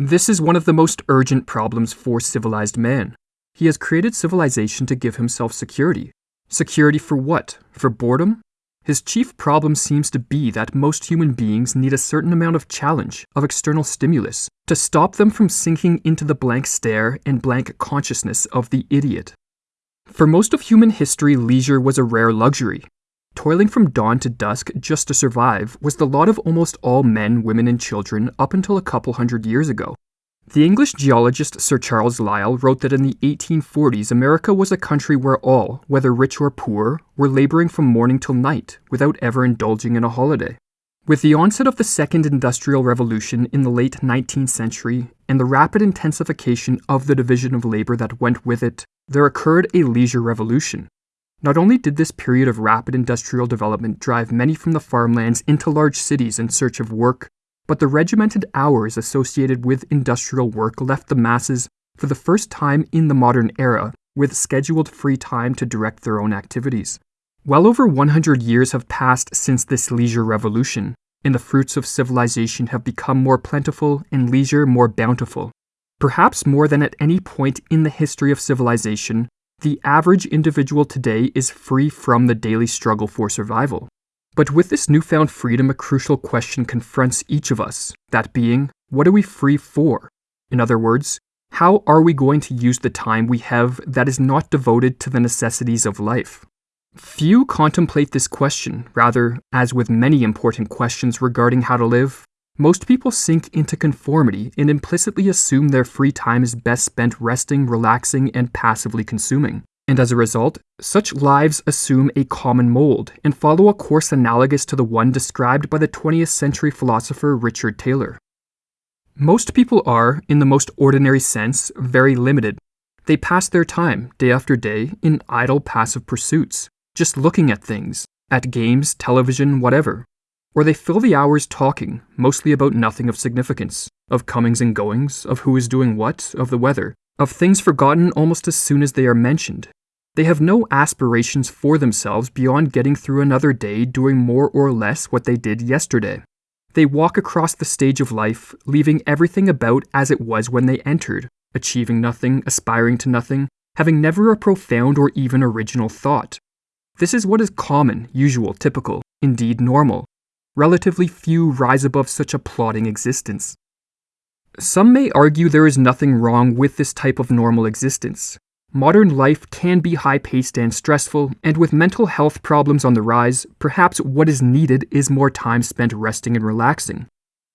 This is one of the most urgent problems for civilized man. He has created civilization to give himself security. Security for what? For boredom? His chief problem seems to be that most human beings need a certain amount of challenge, of external stimulus, to stop them from sinking into the blank stare and blank consciousness of the idiot. For most of human history, leisure was a rare luxury. Toiling from dawn to dusk just to survive was the lot of almost all men, women, and children up until a couple hundred years ago. The English geologist Sir Charles Lyell wrote that in the 1840s, America was a country where all, whether rich or poor, were laboring from morning till night without ever indulging in a holiday. With the onset of the Second Industrial Revolution in the late 19th century and the rapid intensification of the division of labor that went with it, there occurred a leisure revolution. Not only did this period of rapid industrial development drive many from the farmlands into large cities in search of work, but the regimented hours associated with industrial work left the masses, for the first time in the modern era, with scheduled free time to direct their own activities. Well over 100 years have passed since this leisure revolution, and the fruits of civilization have become more plentiful and leisure more bountiful. Perhaps more than at any point in the history of civilization, the average individual today is free from the daily struggle for survival. But with this newfound freedom, a crucial question confronts each of us that being, what are we free for? In other words, how are we going to use the time we have that is not devoted to the necessities of life? Few contemplate this question, rather, as with many important questions regarding how to live, most people sink into conformity and implicitly assume their free time is best spent resting, relaxing, and passively consuming and as a result, such lives assume a common mold and follow a course analogous to the one described by the 20th century philosopher Richard Taylor. Most people are, in the most ordinary sense, very limited. They pass their time, day after day, in idle passive pursuits, just looking at things, at games, television, whatever. Or they fill the hours talking, mostly about nothing of significance, of comings and goings, of who is doing what, of the weather, of things forgotten almost as soon as they are mentioned, they have no aspirations for themselves beyond getting through another day doing more or less what they did yesterday. They walk across the stage of life, leaving everything about as it was when they entered, achieving nothing, aspiring to nothing, having never a profound or even original thought. This is what is common, usual, typical, indeed normal. Relatively few rise above such a plodding existence. Some may argue there is nothing wrong with this type of normal existence. Modern life can be high paced and stressful, and with mental health problems on the rise, perhaps what is needed is more time spent resting and relaxing.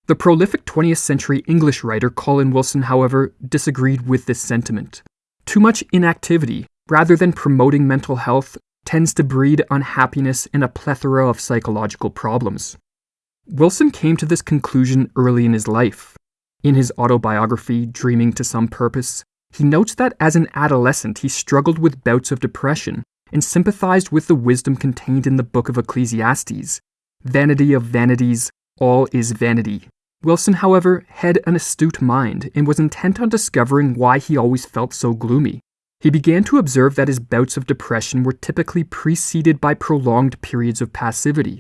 The prolific 20th century English writer Colin Wilson, however, disagreed with this sentiment. Too much inactivity, rather than promoting mental health, tends to breed unhappiness and a plethora of psychological problems. Wilson came to this conclusion early in his life. In his autobiography, Dreaming to Some Purpose, he notes that as an adolescent he struggled with bouts of depression and sympathized with the wisdom contained in the book of Ecclesiastes Vanity of vanities, all is vanity. Wilson, however, had an astute mind and was intent on discovering why he always felt so gloomy. He began to observe that his bouts of depression were typically preceded by prolonged periods of passivity.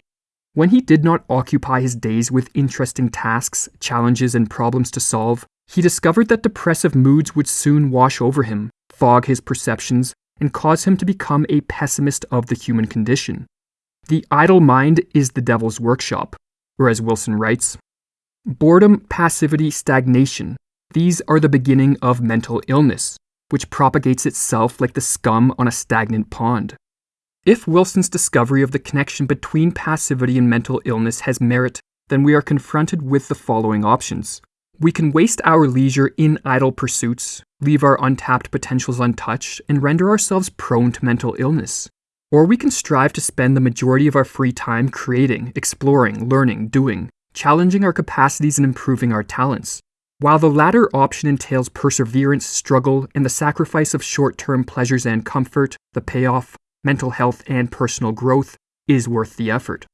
When he did not occupy his days with interesting tasks, challenges, and problems to solve, he discovered that depressive moods would soon wash over him, fog his perceptions, and cause him to become a pessimist of the human condition. The idle mind is the devil's workshop, or as Wilson writes, boredom, passivity, stagnation, these are the beginning of mental illness, which propagates itself like the scum on a stagnant pond. If Wilson's discovery of the connection between passivity and mental illness has merit, then we are confronted with the following options. We can waste our leisure in idle pursuits, leave our untapped potentials untouched, and render ourselves prone to mental illness. Or we can strive to spend the majority of our free time creating, exploring, learning, doing, challenging our capacities and improving our talents. While the latter option entails perseverance, struggle, and the sacrifice of short term pleasures and comfort, the payoff, mental health, and personal growth, is worth the effort.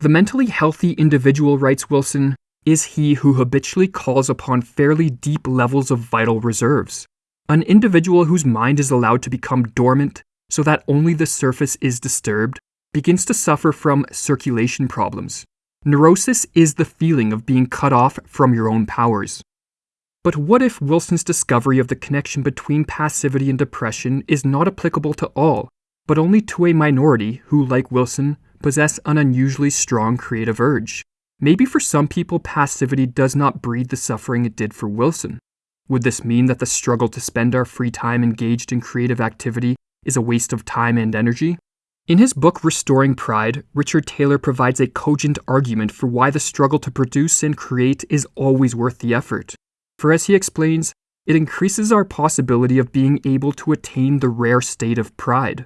The mentally healthy individual, writes Wilson, is he who habitually calls upon fairly deep levels of vital reserves. An individual whose mind is allowed to become dormant so that only the surface is disturbed begins to suffer from circulation problems. Neurosis is the feeling of being cut off from your own powers. But what if Wilson's discovery of the connection between passivity and depression is not applicable to all, but only to a minority who, like Wilson, possess an unusually strong creative urge? Maybe for some people, passivity does not breed the suffering it did for Wilson. Would this mean that the struggle to spend our free time engaged in creative activity is a waste of time and energy? In his book Restoring Pride, Richard Taylor provides a cogent argument for why the struggle to produce and create is always worth the effort. For as he explains, it increases our possibility of being able to attain the rare state of pride.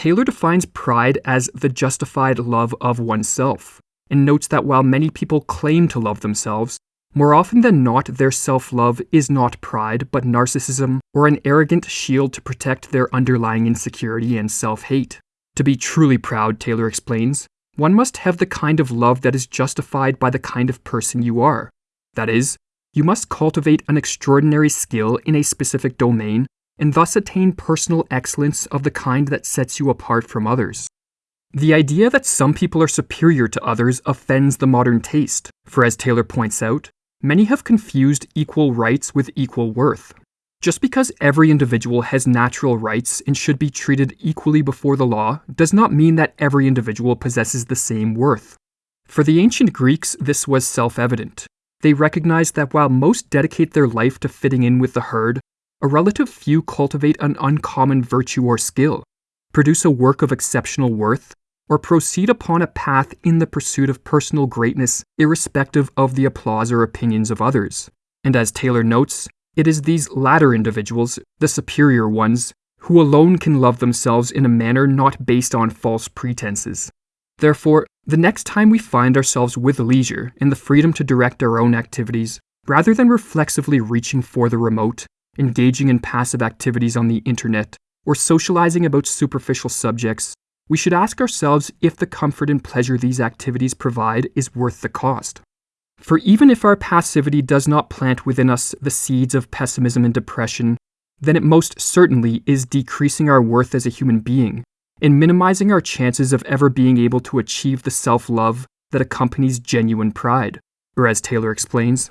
Taylor defines pride as the justified love of oneself, and notes that while many people claim to love themselves, more often than not, their self love is not pride, but narcissism or an arrogant shield to protect their underlying insecurity and self hate. To be truly proud, Taylor explains, one must have the kind of love that is justified by the kind of person you are. That is, you must cultivate an extraordinary skill in a specific domain and thus attain personal excellence of the kind that sets you apart from others. The idea that some people are superior to others offends the modern taste, for as Taylor points out, many have confused equal rights with equal worth. Just because every individual has natural rights and should be treated equally before the law does not mean that every individual possesses the same worth. For the ancient Greeks, this was self evident. They recognized that while most dedicate their life to fitting in with the herd, a relative few cultivate an uncommon virtue or skill, produce a work of exceptional worth, or proceed upon a path in the pursuit of personal greatness, irrespective of the applause or opinions of others. And as Taylor notes, it is these latter individuals, the superior ones, who alone can love themselves in a manner not based on false pretenses. Therefore, the next time we find ourselves with leisure and the freedom to direct our own activities, rather than reflexively reaching for the remote, engaging in passive activities on the internet, or socializing about superficial subjects, we should ask ourselves if the comfort and pleasure these activities provide is worth the cost. For even if our passivity does not plant within us the seeds of pessimism and depression, then it most certainly is decreasing our worth as a human being and minimizing our chances of ever being able to achieve the self love that accompanies genuine pride. Or, as Taylor explains,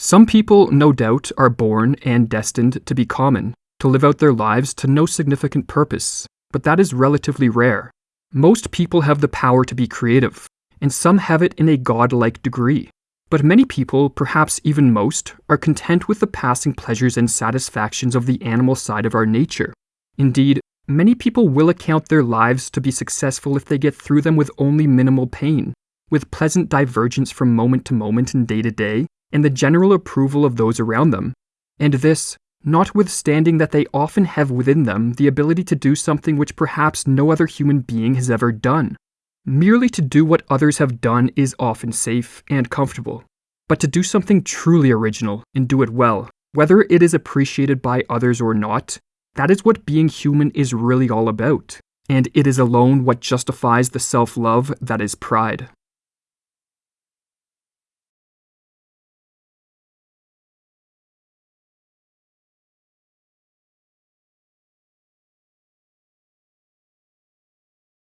some people, no doubt, are born and destined to be common, to live out their lives to no significant purpose, but that is relatively rare. Most people have the power to be creative, and some have it in a godlike degree. But many people, perhaps even most, are content with the passing pleasures and satisfactions of the animal side of our nature. Indeed, Many people will account their lives to be successful if they get through them with only minimal pain, with pleasant divergence from moment to moment and day to day, and the general approval of those around them. And this, notwithstanding that they often have within them the ability to do something which perhaps no other human being has ever done. Merely to do what others have done is often safe and comfortable, but to do something truly original and do it well, whether it is appreciated by others or not, that is what being human is really all about, and it is alone what justifies the self love that is pride.